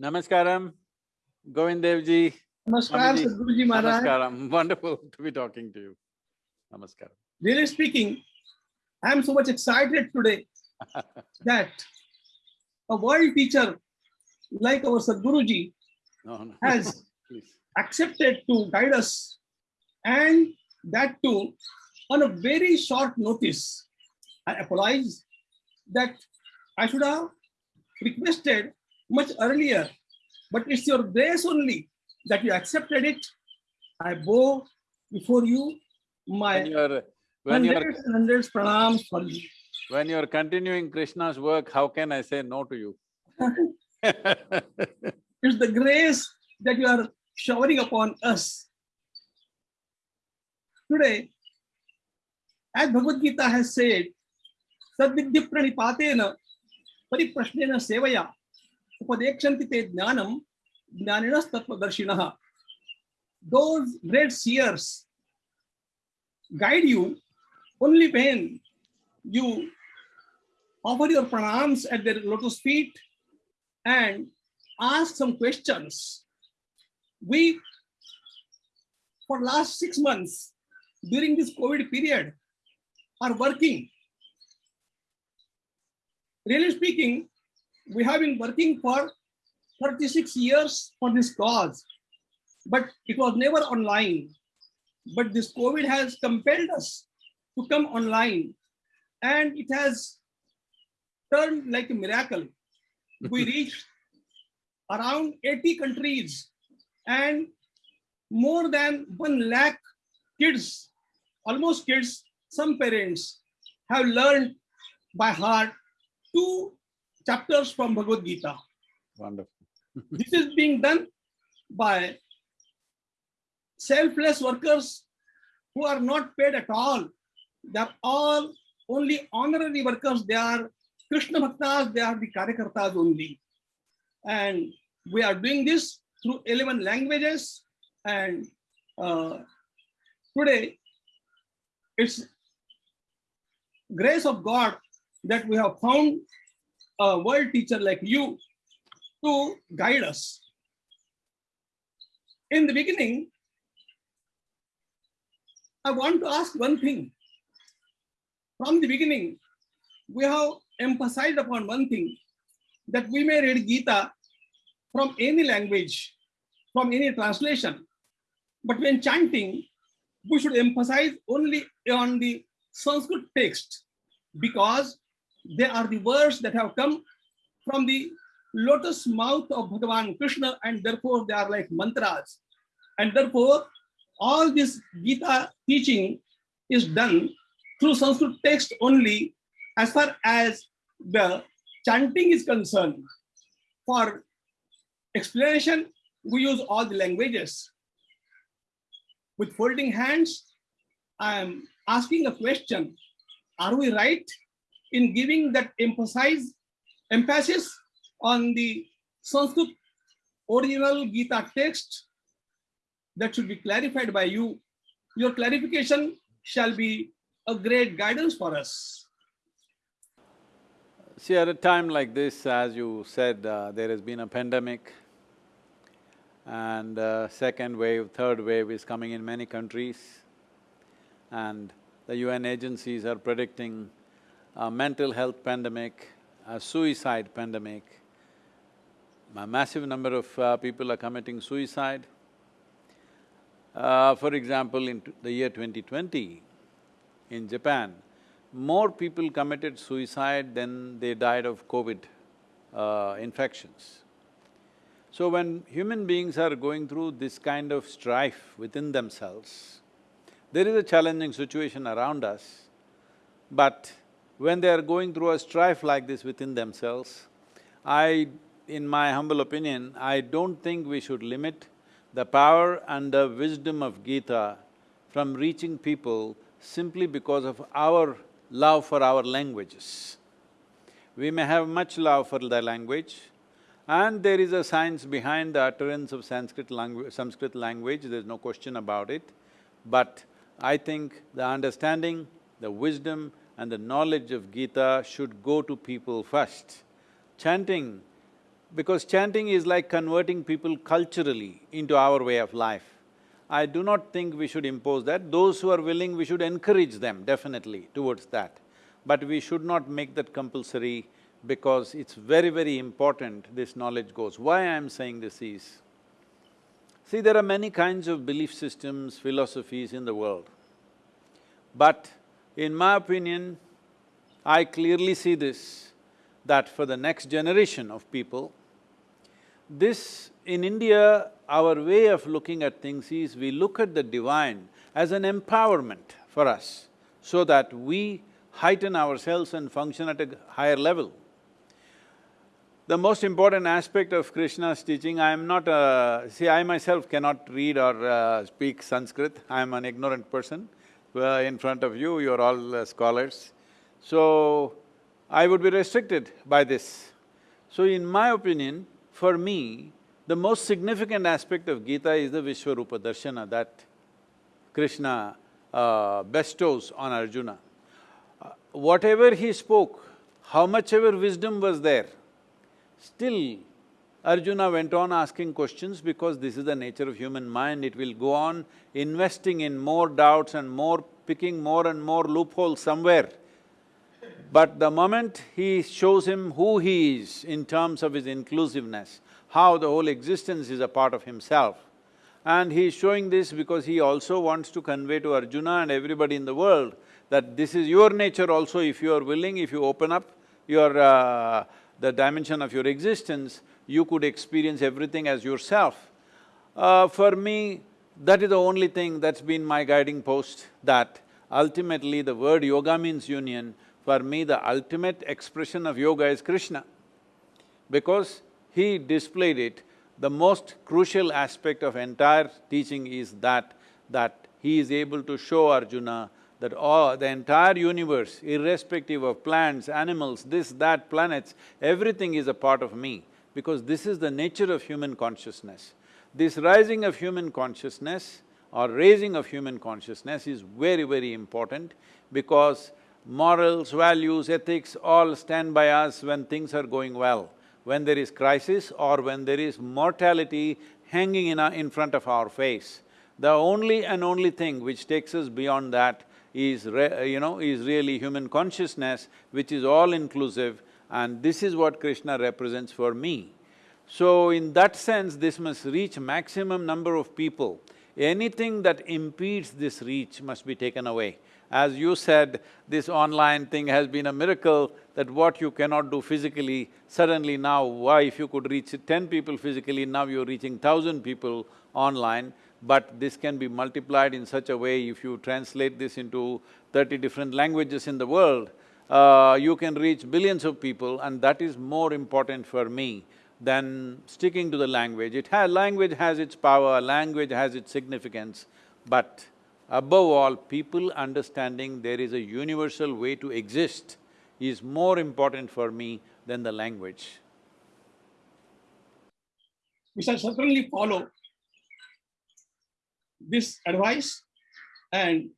Namaskaram, Govind Dev ji. Namaskar, Sadhguruji Maharaj. Namaskaram, wonderful to be talking to you. Namaskaram. Really speaking, I am so much excited today that a world teacher like our Sadhguruji No, no, has accepted to guide us and that too on a very short notice. I apologize that I should have requested much earlier, but it's your grace only that you accepted it. I bow before you my When you're, when you're, hundreds and hundreds pranams for you. when you're continuing Krishna's work, how can I say no to you? It's the grace that you are showering upon us. Today, as Bhagavad Gita has said, Sadvidya pranipatena pariprashnena sevaya upadekshanti te jnanam jnaninas tattvadarshinaha. Those great seers guide you only when you offer your pranams at their lotus feet and ask some questions. We, for last six months, during this COVID period, are working. Really speaking, we have been working for 36 years for this cause, but it was never online. But this COVID has compelled us to come online, and it has turned like a miracle. We reached around 80 countries and more than 1 lakh kids, almost kids, some parents have learned by heart two chapters from Bhagavad Gita. Wonderful. This is being done by selfless workers who are not paid at all. They are all only honorary workers. They are Krishna Bhaktas, they are the Karyakartas only. And we are doing this through 11 languages. And uh, today, it's grace of God that we have found a world teacher like you to guide us. In the beginning, I want to ask one thing. From the beginning, we have emphasized upon one thing that we may read Gita from any language, from any translation. But when chanting, we should emphasize only on the Sanskrit text because they are the words that have come from the lotus mouth of Bhagavan Krishna and therefore they are like mantras. And therefore, all this Gita teaching is done through Sanskrit text only as far as the chanting is concerned. For explanation, we use all the languages. With folding hands, I am asking a question. Are we right in giving that emphasize, emphasis on the Sanskrit original Gita text? That should be clarified by you. Your clarification shall be a great guidance for us. See, at a time like this, as you said, uh, there has been a pandemic and uh, second wave, third wave is coming in many countries and the UN agencies are predicting a mental health pandemic, a suicide pandemic. A massive number of uh, people are committing suicide. Uh, for example, in the year 2020, in Japan, more people committed suicide than they died of COVID uh, infections. So when human beings are going through this kind of strife within themselves, there is a challenging situation around us, but when they are going through a strife like this within themselves, I, in my humble opinion, I don't think we should limit the power and the wisdom of Gita from reaching people simply because of our love for our languages. We may have much love for the language, and there is a science behind the utterance of Sanskrit language, Sanskrit language, there's no question about it. But I think the understanding, the wisdom and the knowledge of Gita should go to people first. Chanting because chanting is like converting people culturally into our way of life. I do not think we should impose that. Those who are willing, we should encourage them definitely towards that. But we should not make that compulsory because it's very, very important this knowledge goes. Why I'm saying this is, see, there are many kinds of belief systems, philosophies in the world. But in my opinion, I clearly see this, that for the next generation of people, this… in India, our way of looking at things is we look at the divine as an empowerment for us, so that we heighten ourselves and function at a higher level. The most important aspect of Krishna's teaching, I am not a… see, I myself cannot read or uh, speak Sanskrit, I am an ignorant person. In front of you, you're all uh, scholars. So, I would be restricted by this. So in my opinion, for me, the most significant aspect of Gita is the Vishwarupa Darshana that Krishna uh, bestows on Arjuna. Uh, whatever he spoke, how much ever wisdom was there, still Arjuna went on asking questions because this is the nature of human mind, it will go on investing in more doubts and more… picking more and more loopholes somewhere. But the moment he shows him who he is in terms of his inclusiveness, how the whole existence is a part of himself, and he is showing this because he also wants to convey to Arjuna and everybody in the world that this is your nature also. If you are willing, if you open up your… Uh, the dimension of your existence, you could experience everything as yourself. Uh, for me, that is the only thing that's been my guiding post, that ultimately the word yoga means union, for me, the ultimate expression of yoga is Krishna. Because he displayed it, the most crucial aspect of entire teaching is that, that he is able to show Arjuna that all… the entire universe, irrespective of plants, animals, this, that, planets, everything is a part of me, because this is the nature of human consciousness. This rising of human consciousness or raising of human consciousness is very, very important because morals, values, ethics all stand by us when things are going well. When there is crisis or when there is mortality hanging in, our, in front of our face, the only and only thing which takes us beyond that is you know, is really human consciousness, which is all-inclusive, and this is what Krishna represents for me. So in that sense, this must reach maximum number of people. Anything that impedes this reach must be taken away. As you said, this online thing has been a miracle that what you cannot do physically, suddenly now, why if you could reach ten people physically, now you're reaching thousand people online, but this can be multiplied in such a way if you translate this into thirty different languages in the world, uh, you can reach billions of people and that is more important for me than sticking to the language. It has… language has its power, language has its significance, but Above all, people understanding there is a universal way to exist is more important for me than the language. We shall certainly follow this advice and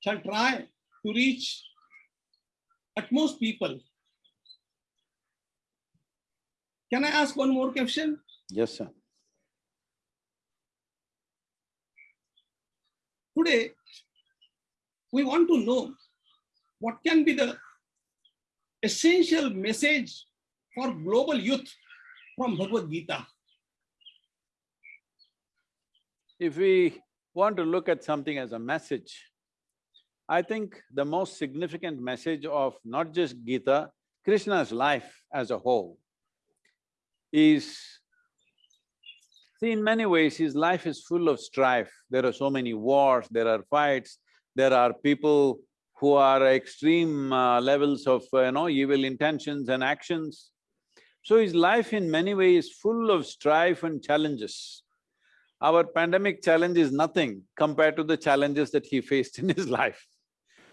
shall try to reach at most people. Can I ask one more question? Yes, sir. Today, we want to know what can be the essential message for global youth from Bhagavad Gita. If we want to look at something as a message, I think the most significant message of not just Gita, Krishna's life as a whole is See, in many ways, his life is full of strife. There are so many wars, there are fights, there are people who are extreme uh, levels of, uh, you know, evil intentions and actions. So his life in many ways is full of strife and challenges. Our pandemic challenge is nothing compared to the challenges that he faced in his life.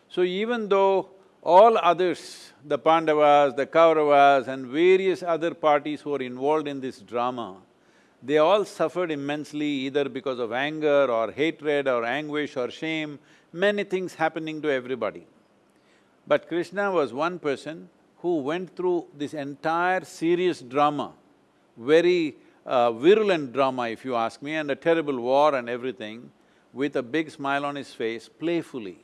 So even though all others, the Pandavas, the Kauravas and various other parties who are involved in this drama, they all suffered immensely either because of anger or hatred or anguish or shame, many things happening to everybody. But Krishna was one person who went through this entire serious drama very uh, virulent drama if you ask me and a terrible war and everything with a big smile on his face, playfully.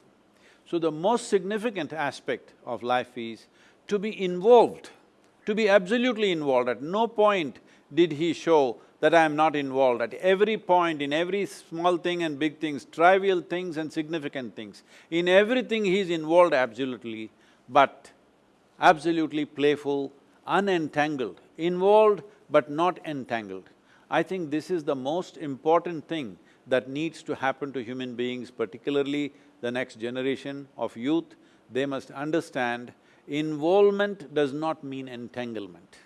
So the most significant aspect of life is to be involved, to be absolutely involved. At no point did he show that I am not involved. At every point, in every small thing and big things, trivial things and significant things, in everything he is involved absolutely, but absolutely playful, unentangled, involved but not entangled. I think this is the most important thing that needs to happen to human beings, particularly the next generation of youth. They must understand involvement does not mean entanglement.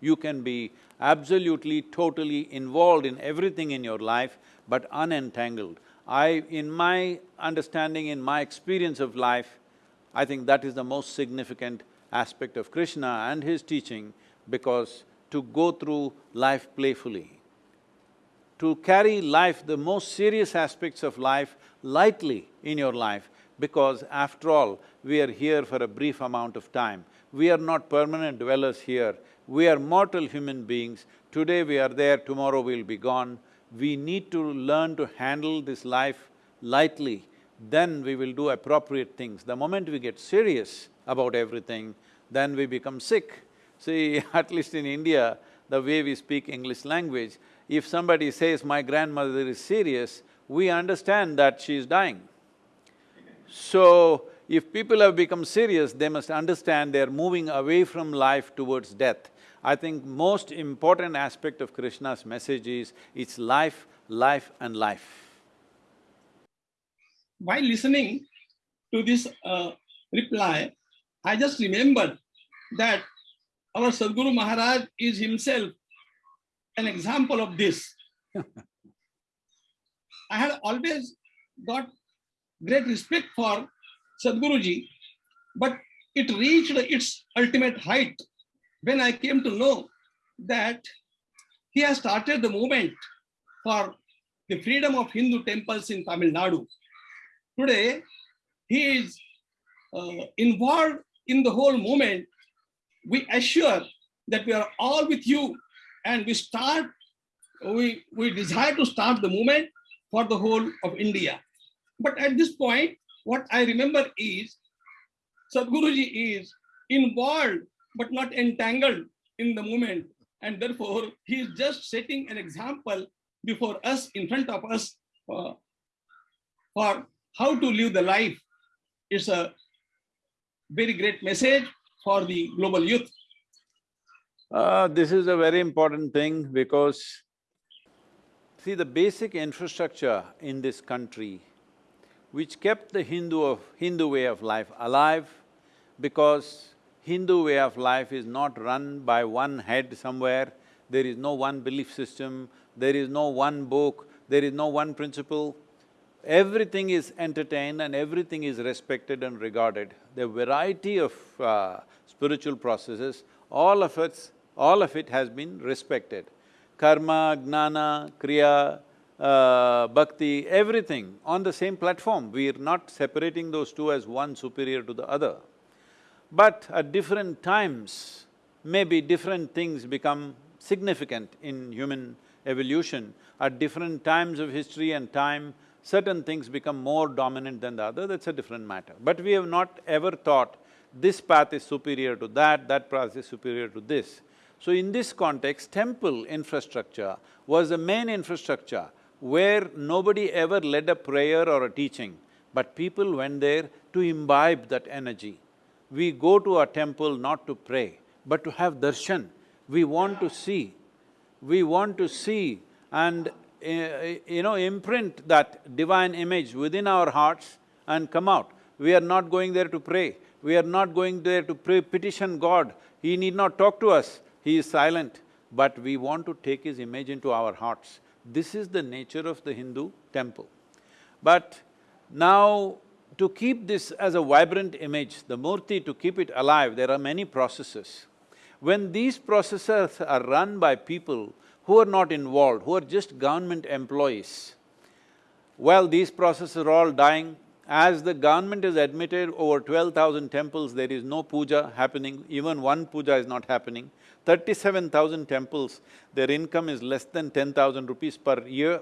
You can be absolutely, totally involved in everything in your life, but unentangled. I… in my understanding, in my experience of life, I think that is the most significant aspect of Krishna and his teaching because to go through life playfully, to carry life, the most serious aspects of life lightly in your life because after all, we are here for a brief amount of time. We are not permanent dwellers here, we are mortal human beings. Today we are there, tomorrow we'll be gone. We need to learn to handle this life lightly, then we will do appropriate things. The moment we get serious about everything, then we become sick. See, at least in India, the way we speak English language, if somebody says, my grandmother is serious, we understand that she is dying. So, if people have become serious, they must understand they're moving away from life towards death. I think most important aspect of Krishna's message is, it's life, life and life. While listening to this uh, reply, I just remembered that our Sadhguru Maharaj is himself an example of this. I had always got great respect for Sadhguruji, but it reached its ultimate height when I came to know that he has started the movement for the freedom of Hindu temples in Tamil Nadu. Today, he is uh, involved in the whole movement. We assure that we are all with you and we start, we, we desire to start the movement for the whole of India. But at this point, what I remember is Sadhguruji is involved but not entangled in the movement. And therefore, he is just setting an example before us, in front of us, uh, for how to live the life. It's a very great message for the global youth. Uh, this is a very important thing because see the basic infrastructure in this country which kept the Hindu of… Hindu way of life alive because Hindu way of life is not run by one head somewhere, there is no one belief system, there is no one book, there is no one principle. Everything is entertained and everything is respected and regarded. The variety of uh, spiritual processes, all of it, all of it has been respected. Karma, Gnana, Kriya, uh, Bhakti, everything on the same platform. We are not separating those two as one superior to the other. But at different times, maybe different things become significant in human evolution. At different times of history and time, certain things become more dominant than the other, that's a different matter. But we have not ever thought this path is superior to that, that path is superior to this. So in this context, temple infrastructure was the main infrastructure where nobody ever led a prayer or a teaching, but people went there to imbibe that energy we go to a temple not to pray, but to have darshan. We want to see, we want to see and Eh, eh, you know, imprint that divine image within our hearts and come out. We are not going there to pray, we are not going there to pray, petition God. He need not talk to us, He is silent, but we want to take His image into our hearts. This is the nature of the Hindu temple. But now to keep this as a vibrant image, the murti, to keep it alive, there are many processes. When these processes are run by people who are not involved, who are just government employees, well, these processes are all dying. As the government has admitted over twelve thousand temples, there is no puja happening, even one puja is not happening. Thirty-seven thousand temples, their income is less than ten thousand rupees per year.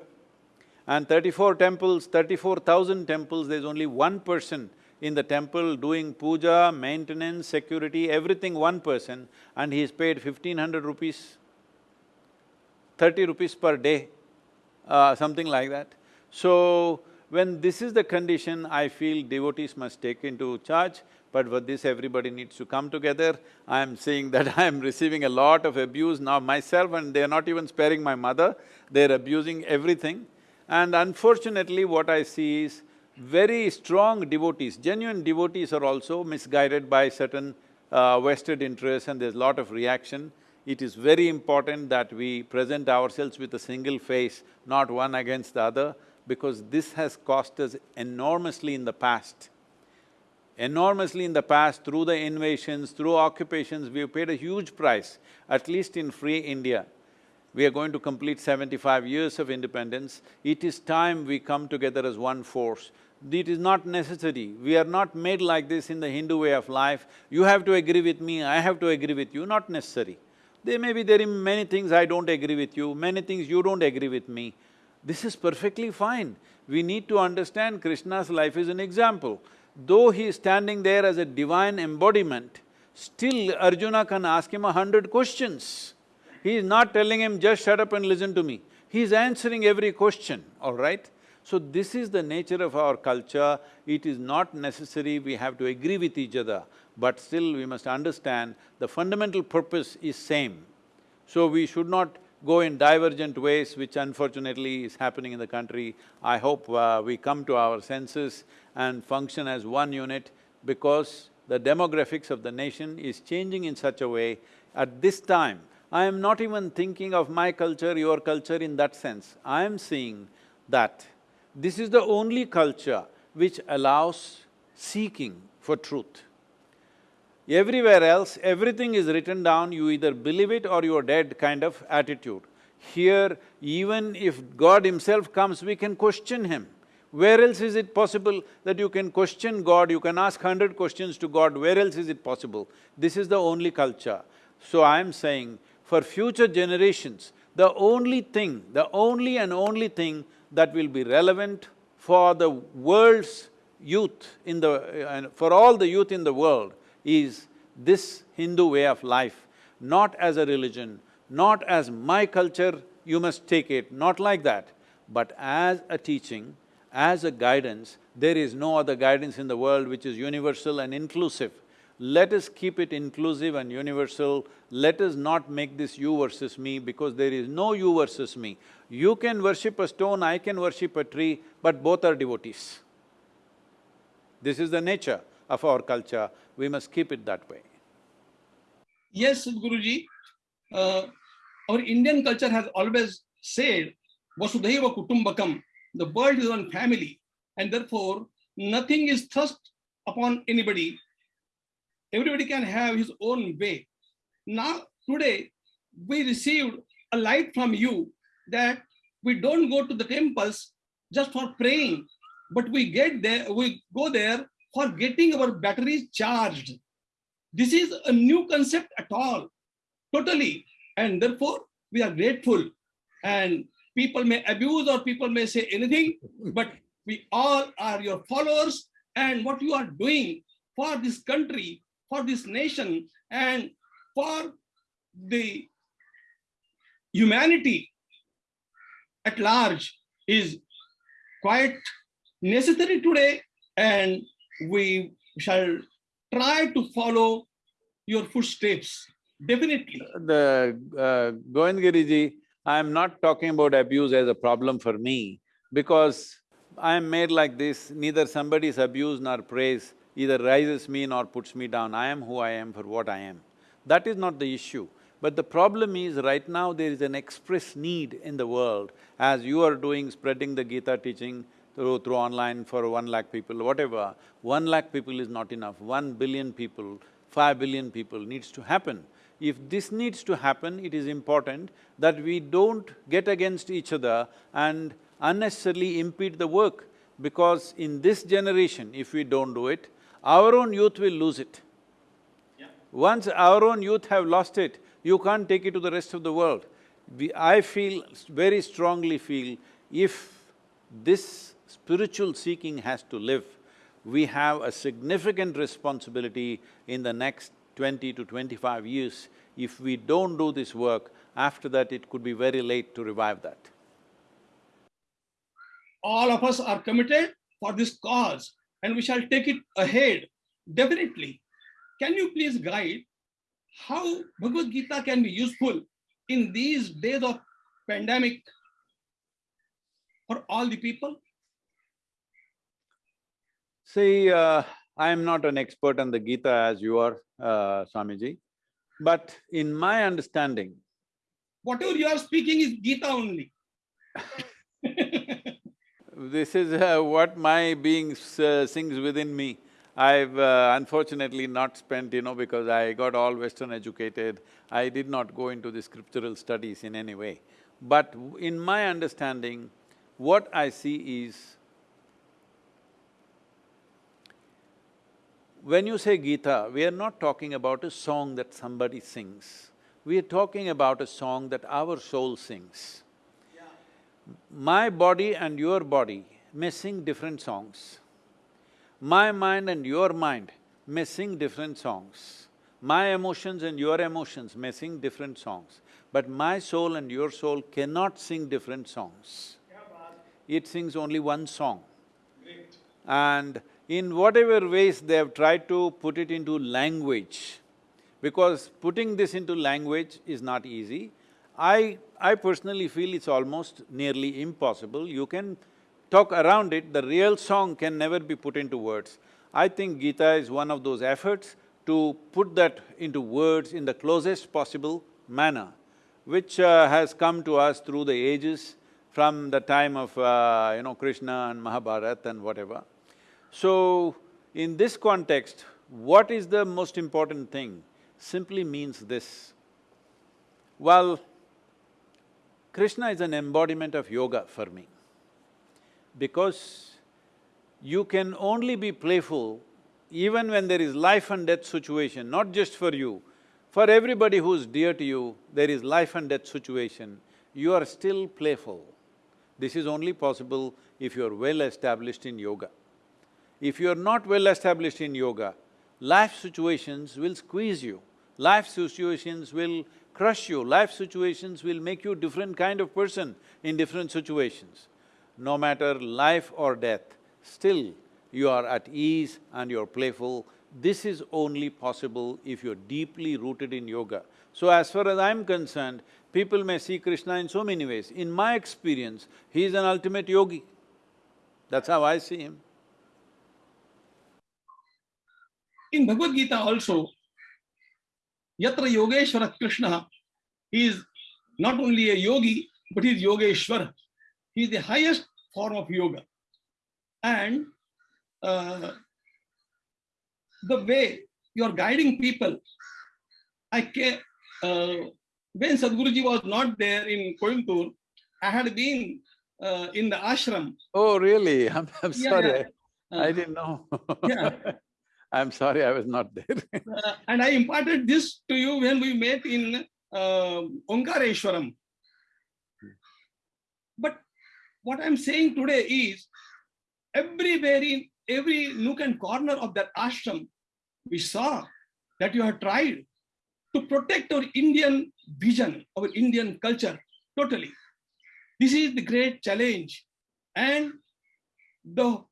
And thirty-four temples, thirty-four thousand temples, there's only one person in the temple doing puja, maintenance, security, everything one person, and he's paid fifteen hundred rupees, thirty rupees per day, uh, something like that. So, when this is the condition, I feel devotees must take into charge, but for this everybody needs to come together. I am seeing that I am receiving a lot of abuse now myself and they're not even sparing my mother, they're abusing everything. And unfortunately, what I see is very strong devotees, genuine devotees are also misguided by certain uh, vested interests and there's a lot of reaction. It is very important that we present ourselves with a single face, not one against the other, because this has cost us enormously in the past. Enormously in the past, through the invasions, through occupations, we have paid a huge price, at least in free India. We are going to complete seventy-five years of independence. It is time we come together as one force. It is not necessary. We are not made like this in the Hindu way of life. You have to agree with me, I have to agree with you, not necessary. There may be there are many things I don't agree with you, many things you don't agree with me. This is perfectly fine. We need to understand Krishna's life is an example. Though he is standing there as a divine embodiment, still Arjuna can ask him a hundred questions. He is not telling him, just shut up and listen to me. He is answering every question, all right? So this is the nature of our culture. It is not necessary we have to agree with each other, but still we must understand the fundamental purpose is same. So we should not go in divergent ways, which unfortunately is happening in the country. I hope uh, we come to our senses and function as one unit because the demographics of the nation is changing in such a way. At this time, I am not even thinking of my culture, your culture in that sense. I am seeing that this is the only culture which allows seeking for truth. Everywhere else, everything is written down, you either believe it or you're dead kind of attitude. Here, even if God himself comes, we can question him. Where else is it possible that you can question God, you can ask hundred questions to God, where else is it possible? This is the only culture. So I'm saying, for future generations, the only thing, the only and only thing that will be relevant for the world's youth in the… Uh, for all the youth in the world is this Hindu way of life, not as a religion, not as my culture, you must take it, not like that, but as a teaching, as a guidance, there is no other guidance in the world which is universal and inclusive. Let us keep it inclusive and universal, let us not make this you versus me because there is no you versus me. You can worship a stone, I can worship a tree, but both are devotees. This is the nature of our culture, we must keep it that way. Yes, Guruji, uh, our Indian culture has always said, Vasudhaiva Kutumbakam, the world is one family, and therefore nothing is thrust upon anybody. Everybody can have his own way. Now, today, we received a light from you that we don't go to the temples just for praying, but we get there, we go there for getting our batteries charged. This is a new concept at all, totally. And therefore, we are grateful. And people may abuse or people may say anything, but we all are your followers. And what you are doing for this country, for this nation, and for the humanity at large is quite necessary today and we shall try to follow your footsteps, definitely. The uh, Govindgiriji, I am not talking about abuse as a problem for me because I am made like this, neither somebody's abuse nor praise either rises me nor puts me down. I am who I am for what I am. That is not the issue. But the problem is, right now there is an express need in the world, as you are doing, spreading the Gita teaching through, through online for one lakh people, whatever, one lakh people is not enough, one billion people, five billion people needs to happen. If this needs to happen, it is important that we don't get against each other and unnecessarily impede the work, because in this generation, if we don't do it, our own youth will lose it. Once our own youth have lost it, you can't take it to the rest of the world. We, I feel, very strongly feel, if this spiritual seeking has to live, we have a significant responsibility in the next twenty to twenty-five years. If we don't do this work, after that it could be very late to revive that. all of us are committed for this cause and we shall take it ahead, definitely. Can you please guide how Bhagavad Gita can be useful in these days of pandemic for all the people? See, uh, I am not an expert on the Gita as you are, uh, Swamiji, but in my understanding, Whatever you are speaking is Gita only. this is uh, what my being s- uh, sings within me. I've uh, unfortunately not spent, you know, because I got all Western educated, I did not go into the scriptural studies in any way. But in my understanding, what I see is, when you say Gita, we are not talking about a song that somebody sings. We are talking about a song that our soul sings. My body and your body may sing different songs. My mind and your mind may sing different songs. My emotions and your emotions may sing different songs. But my soul and your soul cannot sing different songs. It sings only one song. And in whatever ways they have tried to put it into language, because putting this into language is not easy. I… I personally feel it's almost nearly impossible. You can talk around it, the real song can never be put into words. I think Gita is one of those efforts to put that into words in the closest possible manner, which uh, has come to us through the ages from the time of, uh, you know, Krishna and Mahabharata and whatever. So, in this context, what is the most important thing? Simply means this. Well, Krishna is an embodiment of yoga for me. Because you can only be playful even when there is life and death situation, not just for you, for everybody who's dear to you, there is life and death situation, you are still playful. This is only possible if you're well established in yoga. If you're not well established in yoga, life situations will squeeze you, life situations will crush you, life situations will make you different kind of person in different situations. No matter life or death, still you are at ease and you're playful. This is only possible if you're deeply rooted in yoga. So as far as I'm concerned, people may see Krishna in so many ways. In my experience, he is an ultimate yogi. That's how I see him. In Bhagavad Gita also, Yatra Yogeshwara Krishna, he is not only a yogi, but he is Yogeshwara. He is the highest form of yoga. And uh, the way you are guiding people, I can, uh, when Sadhguruji was not there in Coimbatore, I had been uh, in the ashram. Oh, really? I'm, I'm Yeah, sorry, uh, I didn't know Yeah. I'm sorry I was not there Uh, and I imparted this to you when we met in uh, Omkareshwaram. But what I'm saying today is everywhere in every nook and corner of that ashram, we saw that you have tried to protect our Indian vision, our Indian culture totally. This is the great challenge and the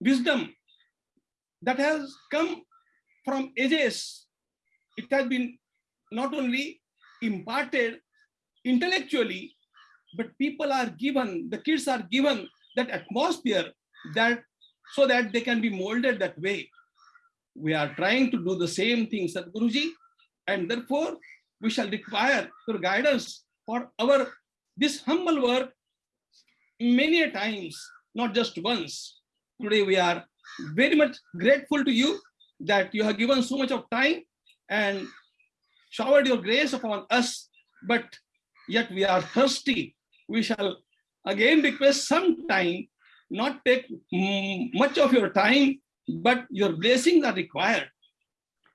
wisdom that has come from ages. It has been not only imparted intellectually, but people are given, the kids are given that atmosphere that so that they can be molded that way. We are trying to do the same thing, Sadhguruji, and therefore we shall require your guidance for our this humble work many a times, not just once. Today we are very much grateful to you that you have given so much of time and showered your grace upon us, but yet we are thirsty. We shall again request some time, not take much of your time, but your blessings are required.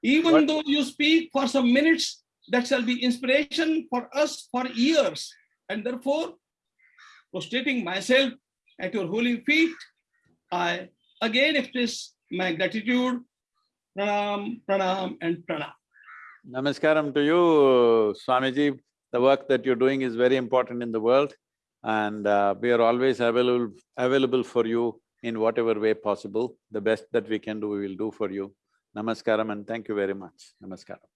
Even What- though you speak for some minutes, that shall be inspiration for us for years. And therefore, prostrating myself at your holy feet, I again express my gratitude, pranam, pranam, and pranam. Namaskaram to you, Swamiji. The work that you're doing is very important in the world and uh, we are always available, available for you in whatever way possible. The best that we can do, we will do for you. Namaskaram and thank you very much. Namaskaram.